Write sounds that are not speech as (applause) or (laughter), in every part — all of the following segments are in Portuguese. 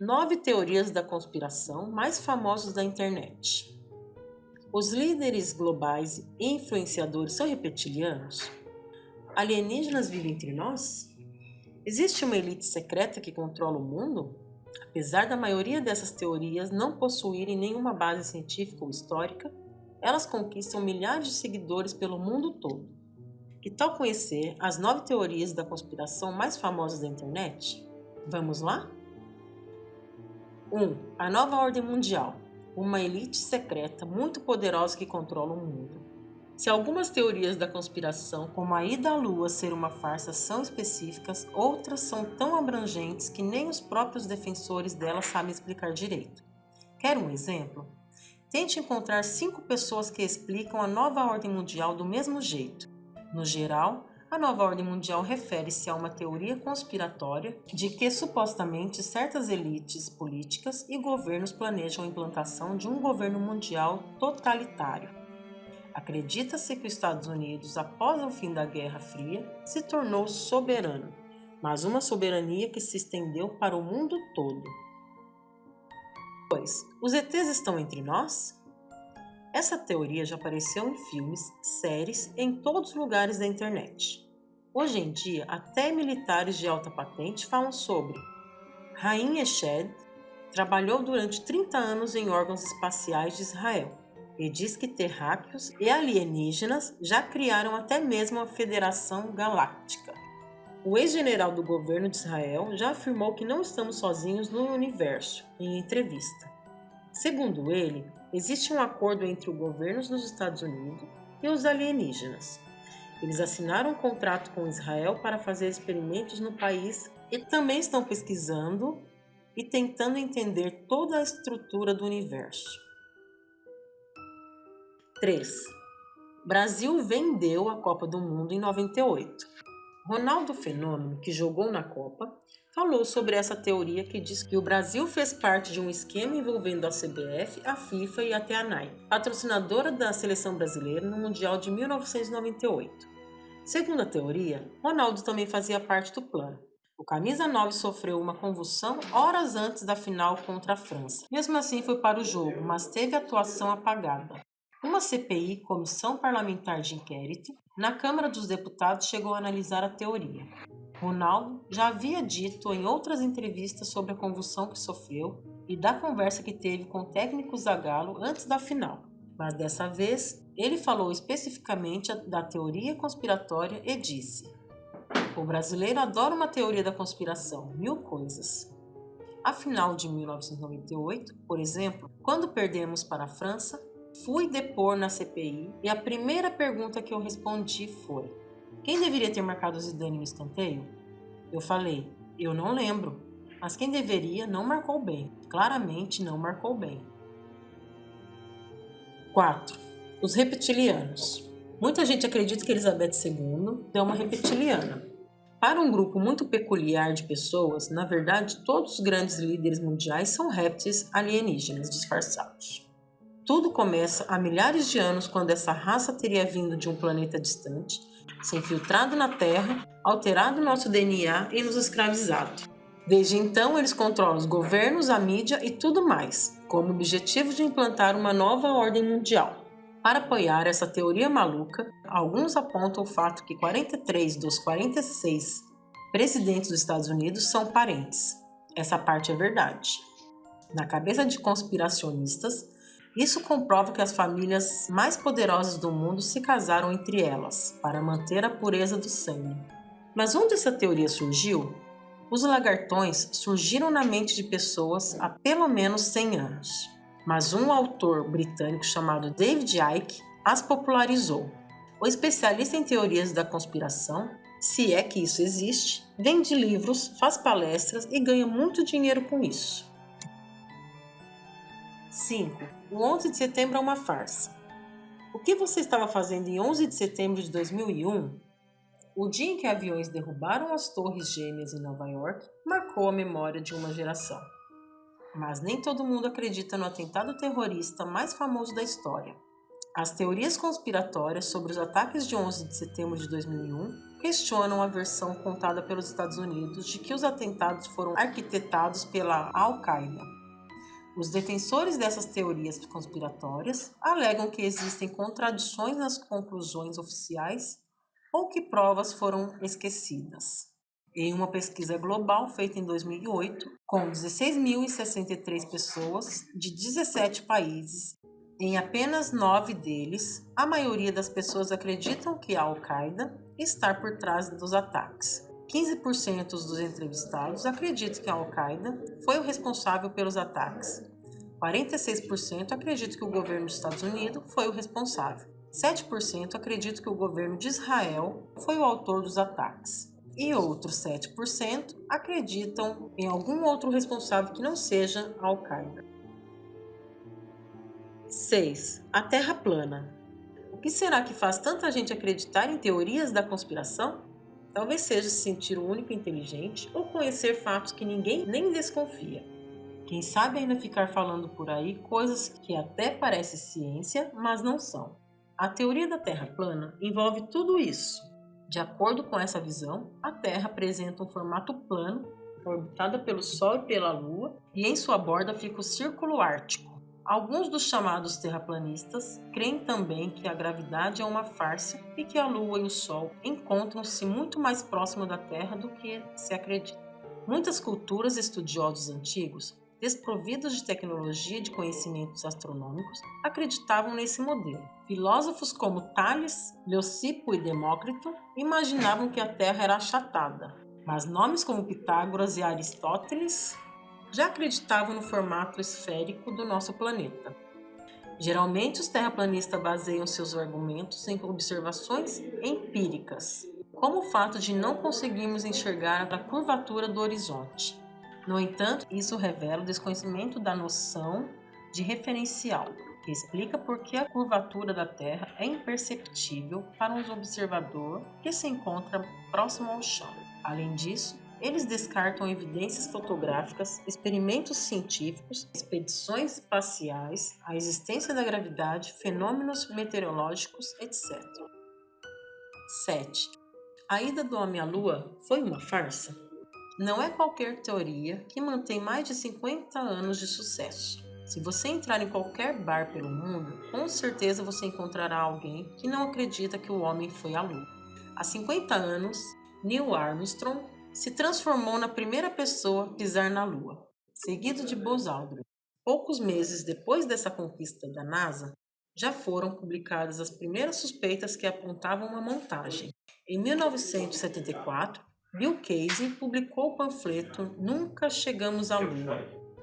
Nove teorias da conspiração mais famosas da internet. Os líderes globais e influenciadores são reptilianos? Alienígenas vivem entre nós? Existe uma elite secreta que controla o mundo? Apesar da maioria dessas teorias não possuírem nenhuma base científica ou histórica, elas conquistam milhares de seguidores pelo mundo todo. Que tal conhecer as nove teorias da conspiração mais famosas da internet? Vamos lá? 1. Um, a nova ordem mundial. Uma elite secreta muito poderosa que controla o mundo. Se algumas teorias da conspiração, como a ida à lua ser uma farsa, são específicas, outras são tão abrangentes que nem os próprios defensores delas sabem explicar direito. Quer um exemplo? Tente encontrar cinco pessoas que explicam a nova ordem mundial do mesmo jeito. No geral, a nova ordem mundial refere-se a uma teoria conspiratória de que supostamente certas elites políticas e governos planejam a implantação de um governo mundial totalitário. Acredita-se que os Estados Unidos, após o fim da Guerra Fria, se tornou soberano, mas uma soberania que se estendeu para o mundo todo. 2. Os ETs estão entre nós? Essa teoria já apareceu em filmes, séries, em todos os lugares da internet. Hoje em dia, até militares de alta patente falam sobre. Rain Eshed trabalhou durante 30 anos em órgãos espaciais de Israel e diz que terráqueos e alienígenas já criaram até mesmo a Federação Galáctica. O ex-general do governo de Israel já afirmou que não estamos sozinhos no universo em entrevista. Segundo ele, existe um acordo entre o governo dos Estados Unidos e os alienígenas. Eles assinaram um contrato com Israel para fazer experimentos no país e também estão pesquisando e tentando entender toda a estrutura do universo. 3. Brasil vendeu a Copa do Mundo em 98. Ronaldo Fenômeno, que jogou na Copa, falou sobre essa teoria que diz que o Brasil fez parte de um esquema envolvendo a CBF, a FIFA e até a NAI, patrocinadora da seleção brasileira no Mundial de 1998. Segundo a teoria, Ronaldo também fazia parte do plano. O camisa 9 sofreu uma convulsão horas antes da final contra a França. Mesmo assim foi para o jogo, mas teve atuação apagada. Uma CPI, Comissão Parlamentar de Inquérito, na Câmara dos Deputados chegou a analisar a teoria. Ronaldo já havia dito em outras entrevistas sobre a convulsão que sofreu e da conversa que teve com o técnico Zagallo antes da final. Mas dessa vez, ele falou especificamente da teoria conspiratória e disse: O brasileiro adora uma teoria da conspiração, mil coisas. A final de 1998, por exemplo, quando perdemos para a França, Fui depor na CPI e a primeira pergunta que eu respondi foi: quem deveria ter marcado o Zidane no escanteio? Eu falei: eu não lembro, mas quem deveria não marcou bem. Claramente não marcou bem. 4. Os reptilianos. Muita gente acredita que Elizabeth II é uma reptiliana. Para um grupo muito peculiar de pessoas, na verdade, todos os grandes líderes mundiais são répteis alienígenas disfarçados. Tudo começa há milhares de anos quando essa raça teria vindo de um planeta distante, se infiltrado na Terra, alterado nosso DNA e nos escravizado. Desde então, eles controlam os governos, a mídia e tudo mais, com o objetivo de implantar uma nova ordem mundial. Para apoiar essa teoria maluca, alguns apontam o fato que 43 dos 46 presidentes dos Estados Unidos são parentes. Essa parte é verdade. Na cabeça de conspiracionistas, isso comprova que as famílias mais poderosas do mundo se casaram entre elas, para manter a pureza do sangue. Mas onde essa teoria surgiu? Os lagartões surgiram na mente de pessoas há pelo menos 100 anos, mas um autor britânico chamado David Icke as popularizou. O especialista em teorias da conspiração, se é que isso existe, vende livros, faz palestras e ganha muito dinheiro com isso. 5. O 11 de setembro é uma farsa. O que você estava fazendo em 11 de setembro de 2001? O dia em que aviões derrubaram as Torres Gêmeas em Nova York marcou a memória de uma geração. Mas nem todo mundo acredita no atentado terrorista mais famoso da história. As teorias conspiratórias sobre os ataques de 11 de setembro de 2001 questionam a versão contada pelos Estados Unidos de que os atentados foram arquitetados pela Al-Qaeda. Os defensores dessas teorias conspiratórias alegam que existem contradições nas conclusões oficiais ou que provas foram esquecidas. Em uma pesquisa global feita em 2008, com 16.063 pessoas de 17 países, em apenas nove deles, a maioria das pessoas acreditam que a Al-Qaeda está por trás dos ataques. 15% dos entrevistados acreditam que a Al-Qaeda foi o responsável pelos ataques. 46% acreditam que o governo dos Estados Unidos foi o responsável. 7% acreditam que o governo de Israel foi o autor dos ataques e outros 7% acreditam em algum outro responsável que não seja a Al-Qaeda. 6. A Terra plana. O que será que faz tanta gente acreditar em teorias da conspiração? Talvez seja se sentir o único inteligente ou conhecer fatos que ninguém nem desconfia. Quem sabe ainda ficar falando por aí coisas que até parecem ciência, mas não são. A teoria da Terra plana envolve tudo isso de acordo com essa visão, a Terra apresenta um formato plano, orbitada pelo Sol e pela Lua, e em sua borda fica o Círculo Ártico. Alguns dos chamados terraplanistas creem também que a gravidade é uma farsa e que a Lua e o Sol encontram-se muito mais próximo da Terra do que se acredita. Muitas culturas e estudiosos antigos, desprovidos de tecnologia e de conhecimentos astronômicos, acreditavam nesse modelo. Filósofos como Tales, Leucipo e Demócrito imaginavam que a Terra era achatada, mas nomes como Pitágoras e Aristóteles já acreditavam no formato esférico do nosso planeta. Geralmente, os terraplanistas baseiam seus argumentos em observações empíricas, como o fato de não conseguirmos enxergar a curvatura do horizonte. No entanto, isso revela o desconhecimento da noção de referencial, que explica por que a curvatura da Terra é imperceptível para um observador que se encontra próximo ao chão. Além disso, eles descartam evidências fotográficas, experimentos científicos, expedições espaciais, a existência da gravidade, fenômenos meteorológicos, etc. 7. A ida do homem à Lua foi uma farsa? Não é qualquer teoria que mantém mais de 50 anos de sucesso. Se você entrar em qualquer bar pelo mundo, com certeza você encontrará alguém que não acredita que o homem foi à Lua. Há 50 anos, Neil Armstrong se transformou na primeira pessoa a pisar na Lua, seguido de Buzz Aldrin. Poucos meses depois dessa conquista da NASA, já foram publicadas as primeiras suspeitas que apontavam uma montagem. Em 1974, Bill Casey publicou o panfleto Nunca Chegamos à Lua,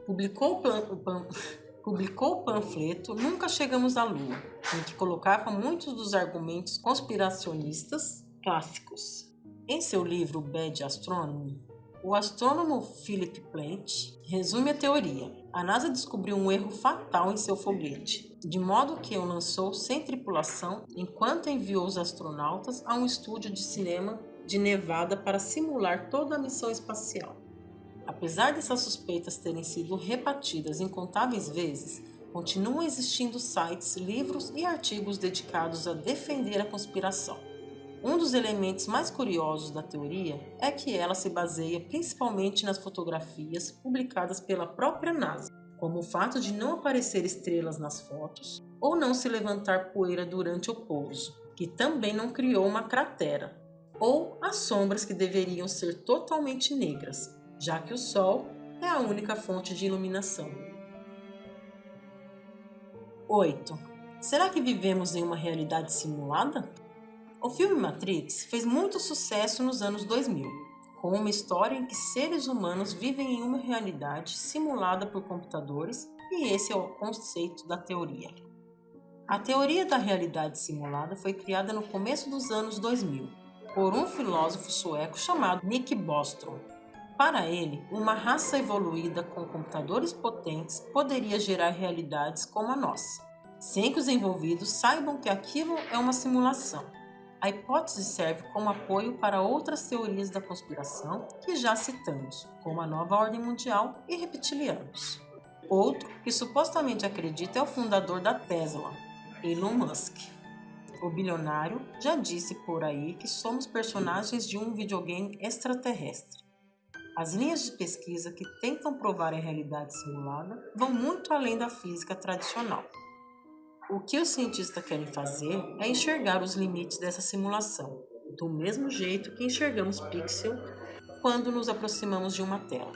publicou o, o, pan, (laughs) publicou o panfleto Nunca Chegamos à Lua, em que colocava muitos dos argumentos conspiracionistas clássicos. Em seu livro Bad Astronomy, o astrônomo Philip Plant resume a teoria. A NASA descobriu um erro fatal em seu foguete, de modo que o lançou sem tripulação enquanto enviou os astronautas a um estúdio de cinema de Nevada para simular toda a missão espacial. Apesar dessas suspeitas terem sido rebatidas incontáveis vezes, continuam existindo sites, livros e artigos dedicados a defender a conspiração. Um dos elementos mais curiosos da teoria é que ela se baseia principalmente nas fotografias publicadas pela própria NASA, como o fato de não aparecer estrelas nas fotos ou não se levantar poeira durante o pouso, que também não criou uma cratera, ou as sombras que deveriam ser totalmente negras, já que o Sol é a única fonte de iluminação. 8. Será que vivemos em uma realidade simulada? O filme Matrix fez muito sucesso nos anos 2000, com uma história em que seres humanos vivem em uma realidade simulada por computadores, e esse é o conceito da teoria. A teoria da realidade simulada foi criada no começo dos anos 2000 por um filósofo sueco chamado Nick Bostrom, para ele, uma raça evoluída com computadores potentes poderia gerar realidades como a nossa, sem que os envolvidos saibam que aquilo é uma simulação. A hipótese serve como apoio para outras teorias da conspiração que já citamos, como a nova ordem mundial e reptilianos. Outro que supostamente acredita é o fundador da Tesla, Elon Musk. o bilionário, já disse por aí que somos personagens de um videogame extraterrestre. As linhas de pesquisa que tentam provar a realidade simulada vão muito além da física tradicional. O que os cientistas querem fazer é enxergar os limites dessa simulação, do mesmo jeito que enxergamos pixel quando nos aproximamos de uma tela.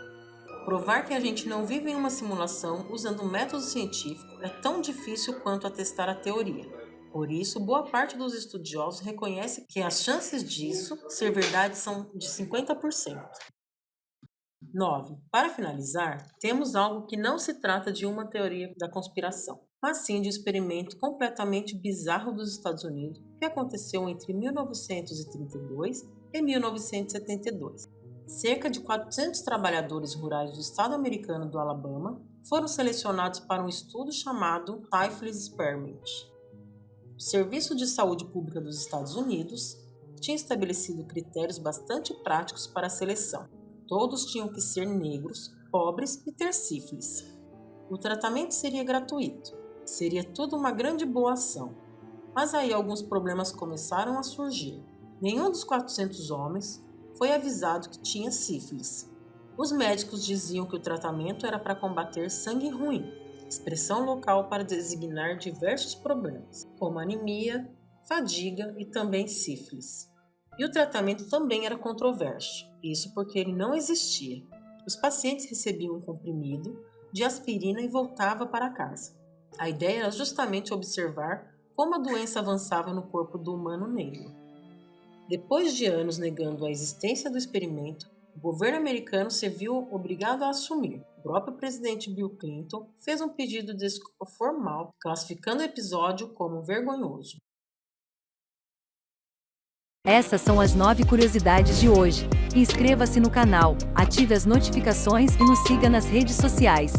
Provar que a gente não vive em uma simulação usando método científico é tão difícil quanto atestar a teoria. Por isso, boa parte dos estudiosos reconhece que as chances disso ser verdade são de 50%. 9. Para finalizar, temos algo que não se trata de uma teoria da conspiração, mas sim de um experimento completamente bizarro dos Estados Unidos que aconteceu entre 1932 e 1972. Cerca de 400 trabalhadores rurais do estado americano do Alabama foram selecionados para um estudo chamado Syphilis Experiment. O Serviço de Saúde Pública dos Estados Unidos tinha estabelecido critérios bastante práticos para a seleção. Todos tinham que ser negros, pobres e ter sífilis. O tratamento seria gratuito. Seria tudo uma grande boa ação. Mas aí alguns problemas começaram a surgir. Nenhum dos 400 homens foi avisado que tinha sífilis. Os médicos diziam que o tratamento era para combater sangue ruim, expressão local para designar diversos problemas, como anemia, fadiga e também sífilis. E o tratamento também era controverso, isso porque ele não existia. Os pacientes recebiam um comprimido de aspirina e voltava para casa. A ideia era justamente observar como a doença avançava no corpo do humano negro. Depois de anos negando a existência do experimento, o governo americano se viu obrigado a assumir. O próprio presidente Bill Clinton fez um pedido de desculpa formal, classificando o episódio como vergonhoso. Essas são as nove curiosidades de hoje. Inscreva-se no canal, ative as notificações e nos siga nas redes sociais.